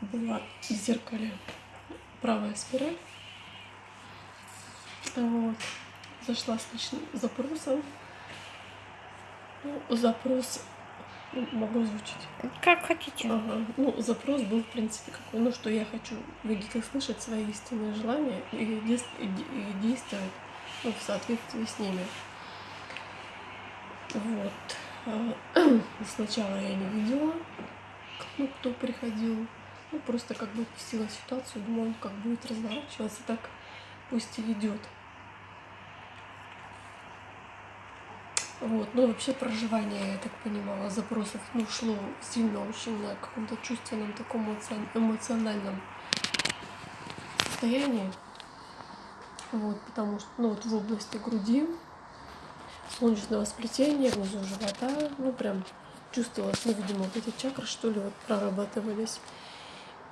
была в зеркале правая спираль. Вот. Зашла с личным запросом. Ну, запрос ну, могу озвучить. Как хотите. Ага. Ну, запрос был, в принципе, какой. Ну, что я хочу видеть и слышать свои истинные желания и, и, и действовать ну, в соответствии с ними. Вот. А, сначала я не видела, ну, кто приходил. Ну, просто как бы пустила ситуацию, думаю, как будет разворачиваться, так пусть и идет. Вот, ну вообще проживание, я так понимала, запросов, ну, шло сильно очень на каком-то чувственном, таком эмоциональном состоянии. Вот, потому что, ну, вот в области груди, солнечного сплетения, внизу живота, ну, прям чувствовалось, ну, видимо, вот эти чакры, что ли, вот прорабатывались.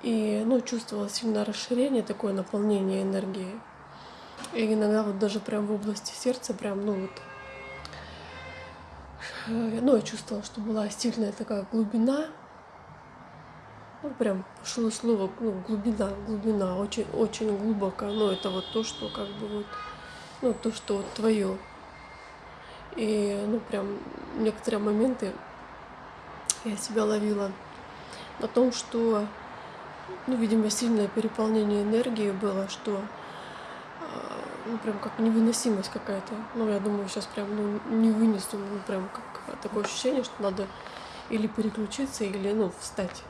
И, ну, чувствовалось сильно расширение, такое наполнение энергии. И иногда вот даже прям в области сердца, прям, ну, вот, э, ну, я чувствовала, что была сильная такая глубина, ну, прям шло слово, ну, глубина, глубина, очень, очень глубоко, но это вот то, что как бы вот, ну, то, что вот твое. И, ну, прям некоторые моменты я себя ловила на том, что, ну, видимо, сильное переполнение энергии было, что, а, ну, прям как невыносимость какая-то. Ну, я думаю, сейчас прям, ну, не вынесу, ну, прям как такое ощущение, что надо или переключиться, или, ну, встать.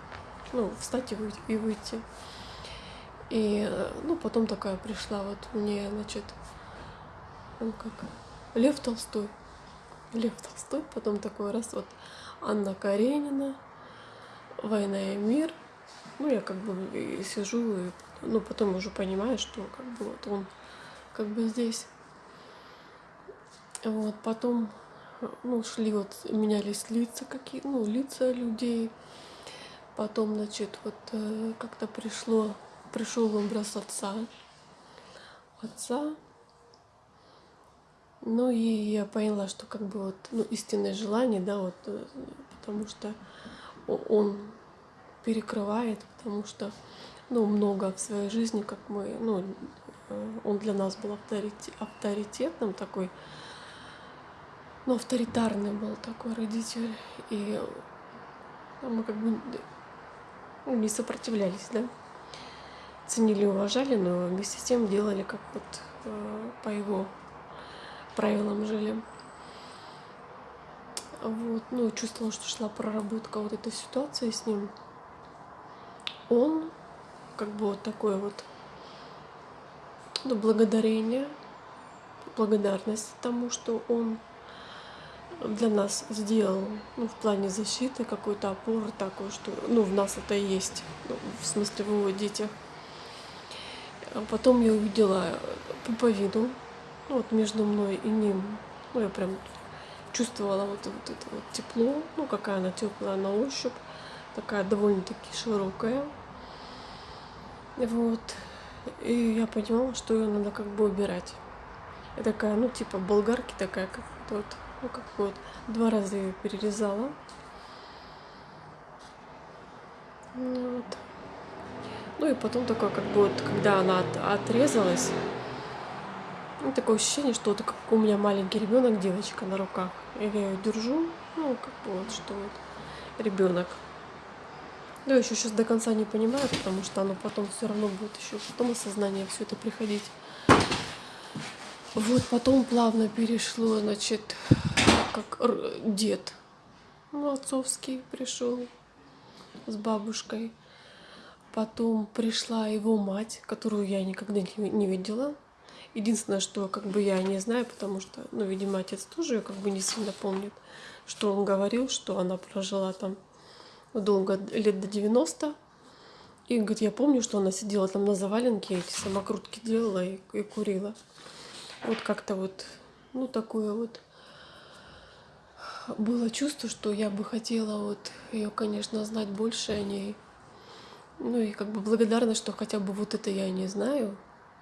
Ну, встать и выйти. И, выйти. и ну, потом такая пришла вот мне, значит, ну, как, Лев Толстой. Лев Толстой, потом такой раз вот Анна Каренина, «Война и мир». Ну, я как бы сижу, и, ну, потом уже понимаю, что как бы вот он как бы здесь. Вот, потом, ну, шли вот, менялись лица какие, ну, лица людей. Потом, значит, вот э, как-то пришло, пришел образ отца. Отца, ну и я поняла, что как бы вот ну, истинное желание, да, вот, э, потому что он перекрывает, потому что ну, много в своей жизни, как мы, ну, э, он для нас был авторитет, авторитетным такой, ну, авторитарный был такой родитель, и мы как бы не сопротивлялись, да, ценили, уважали, но вместе с тем делали как вот э, по его правилам жили. Вот, ну, чувствовала, что шла проработка вот этой ситуации с ним. Он, как бы вот такое вот, ну, благодарение, благодарность тому, что он для нас сделал, ну, в плане защиты какой-то опоры такой, что, ну, в нас это есть, ну, в смысле в его детях. А потом я увидела пуповину, ну, вот между мной и ним, ну, я прям чувствовала вот, вот это вот тепло, ну, какая она теплая на ощупь, такая довольно-таки широкая. Вот. И я понимала, что ее надо как бы убирать. И такая, ну, типа болгарки такая, как вот, ну, как вот, два раза ее перерезала. Вот. Ну и потом такое, как бы вот, когда она от, отрезалась, ну, такое ощущение, что это как у меня маленький ребенок, девочка на руках. И я ее держу, ну, как бы вот, что вот ребенок. Да, еще сейчас до конца не понимаю, потому что оно потом все равно будет еще потом осознание все это приходить. Вот, потом плавно перешло, значит, как дед, ну, отцовский пришел с бабушкой. Потом пришла его мать, которую я никогда не видела. Единственное, что как бы я не знаю, потому что, ну, видимо, отец тоже как бы не сильно помнит, что он говорил, что она прожила там долго, лет до 90. И говорит, я помню, что она сидела там на заваленке, эти самокрутки делала и, и курила. Вот как-то вот, ну, такое вот было чувство, что я бы хотела вот ее, конечно, знать больше о ней. Ну и как бы благодарна, что хотя бы вот это я не знаю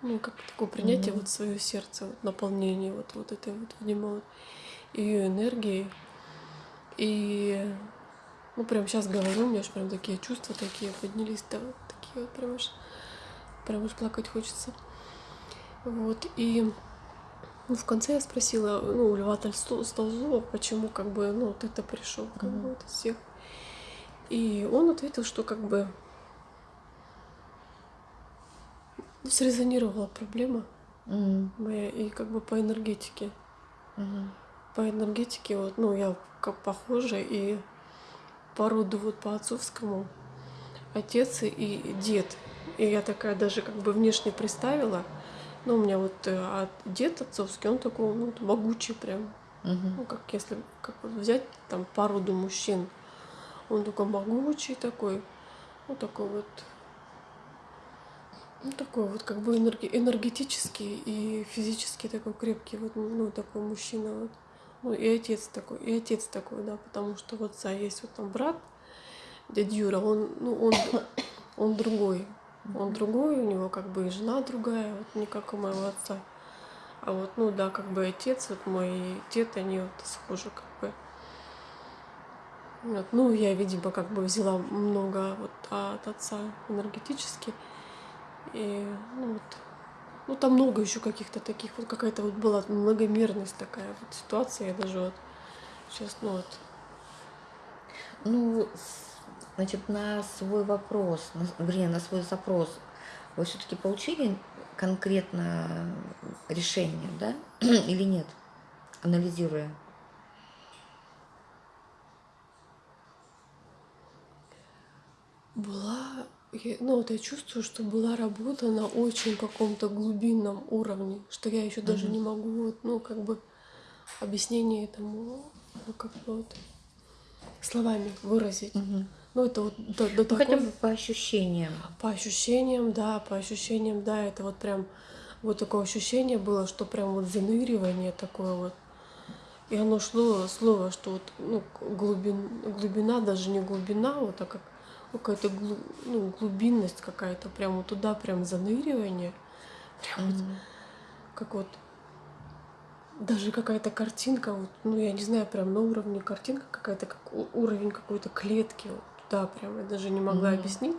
ну, как такое принятие mm-hmm. вот свое сердце, вот, наполнение вот, вот этой вот, видимо, вот, ее энергией. И Ну, прям сейчас говорю, у меня аж прям такие чувства такие поднялись, да, вот такие вот прям аж, прям аж плакать хочется. Вот, и ну, в конце я спросила, ну, у Льва Толстого, почему, как бы, ну, вот это пришел, как mm-hmm. бы, вот из всех. И он ответил, что, как бы, срезонировала проблема mm-hmm. моя, и, как бы, по энергетике. Mm-hmm. По энергетике, вот, ну, я как похожа, и по роду вот по отцовскому отец и дед. И я такая даже как бы внешне представила. Ну, у меня вот а дед отцовский, он такой, ну, могучий прям. Угу. Ну, как если как вот взять там по роду мужчин. Он такой могучий такой, ну, такой вот ну, такой вот как бы энерги энергетический и физически такой крепкий, вот, ну, такой мужчина. Вот. Ну, и отец такой, и отец такой, да, потому что вот отца есть вот там брат, дядя Юра, он, ну, он, он другой. Он другой, у него как бы и жена другая, вот не как у моего отца. А вот, ну да, как бы отец, вот мой дед, они вот схожи как бы. Вот, ну, я, видимо, как бы взяла много вот от отца энергетически. И, ну, вот, ну, там много еще каких-то таких, вот какая-то вот была многомерность такая вот ситуация, я даже вот сейчас, ну вот. Ну, значит, на свой вопрос, на, вернее, на свой запрос вы все-таки получили конкретно решение, да, или нет, анализируя? Была ну вот я чувствую, что была работа на очень каком-то глубинном уровне, что я еще даже не могу, вот, ну, как бы объяснение этому, ну, как бы вот словами выразить. Ну, это вот до, до ну, такого... Хотя бы по ощущениям. По ощущениям, да, по ощущениям, да, это вот прям вот такое ощущение было, что прям вот заныривание такое вот. И оно шло слово, что вот ну, глубин, глубина, даже не глубина, вот, а как какая-то глу, ну, глубинность какая-то, прямо туда прям заныривание. Прям mm-hmm. вот, как вот даже какая-то картинка, вот, ну я не знаю, прям на уровне картинка какая-то, как уровень какой-то клетки, вот туда прям, я даже не могла mm-hmm. объяснить,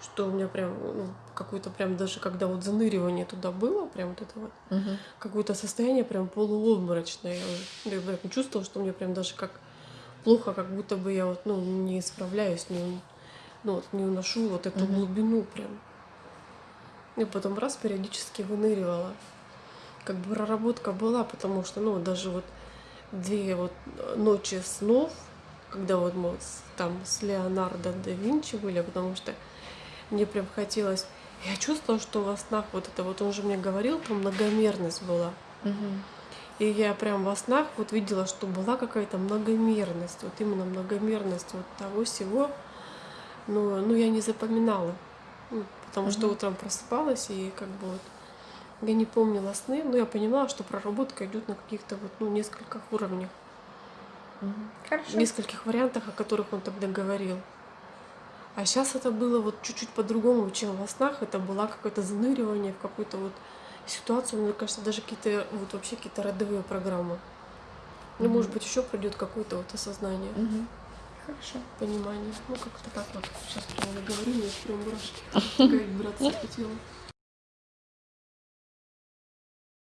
что у меня прям ну, какой-то прям даже когда вот заныривание туда было, прям вот это вот mm-hmm. какое-то состояние прям полуобморочное, я, я прям чувствовала, что мне прям даже как плохо, как будто бы я вот ну не справляюсь, не ну, вот, не уношу вот эту mm-hmm. глубину прям. И потом раз периодически выныривала. Как бы проработка была, потому что, ну, даже вот две вот ночи снов, когда вот мы там с Леонардо да Винчи были, потому что мне прям хотелось... Я чувствовала, что во снах вот это вот, он же мне говорил, там многомерность была. Угу. И я прям во снах вот видела, что была какая-то многомерность, вот именно многомерность вот того всего, но, ну, я не запоминала, ну, потому mm-hmm. что утром просыпалась и как бы вот я не помнила сны, но я понимала, что проработка идет на каких-то вот ну нескольких уровнях, mm-hmm. Хорошо. нескольких вариантах, о которых он тогда говорил. А сейчас это было вот чуть-чуть по-другому, чем во снах. Это было какое-то заныривание в какую-то вот ситуацию. Мне кажется, даже какие-то вот вообще какие-то родовые программы. Ну, mm-hmm. может быть, еще придет какое-то вот осознание. Mm-hmm. Хорошо. Понимание. Ну, как-то так вот. Сейчас прямо говорю, мне прям мурашки. Вибрация по телу.